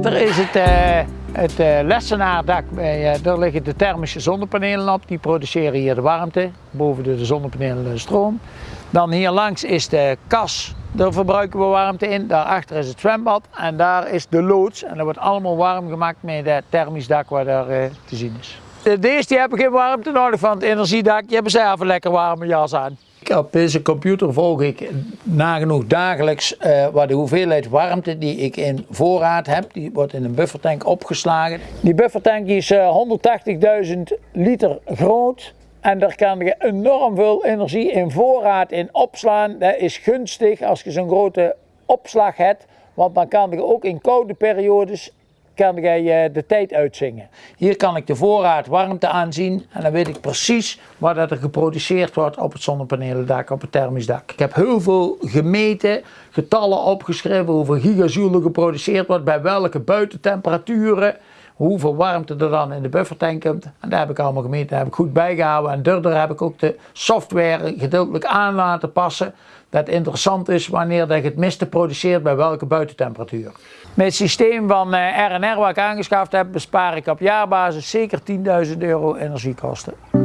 Daarachter is het, uh, het uh, lessenaardak. Uh, daar liggen de thermische zonnepanelen op. Die produceren hier de warmte. Boven de, zonnepanelen de stroom. Dan hier langs is de kas. Daar verbruiken we warmte in. Daarachter is het zwembad. En daar is de loods. En dat wordt allemaal warm gemaakt met het thermisch dak waar daar te zien is. Deze die hebben geen warmte nodig van het energiedak. Je hebt zelf een lekker warme jas aan. Op deze computer volg ik nagenoeg dagelijks uh, wat de hoeveelheid warmte die ik in voorraad heb. Die wordt in een buffertank opgeslagen. Die buffertank is uh, 180.000 liter groot. En daar kan je enorm veel energie in voorraad in opslaan. Dat is gunstig als je zo'n grote opslag hebt. Want dan kan je ook in koude periodes kan jij eh, de tijd uitzingen. Hier kan ik de voorraad warmte aanzien en dan weet ik precies wat er geproduceerd wordt op het zonnepanelendak, op het thermisch dak. Ik heb heel veel gemeten, getallen opgeschreven hoeveel gigajoule geproduceerd wordt, bij welke buitentemperaturen, hoeveel warmte er dan in de buffertank komt. En daar heb ik allemaal gemeten, daar heb ik goed bijgehouden. En daardoor heb ik ook de software gedeeltelijk aan laten passen. Dat interessant is wanneer je het miste produceert bij welke buitentemperatuur. Met het systeem van RNR eh, wat ik aangeschaft heb bespaar ik op jaarbasis zeker 10.000 euro energiekosten.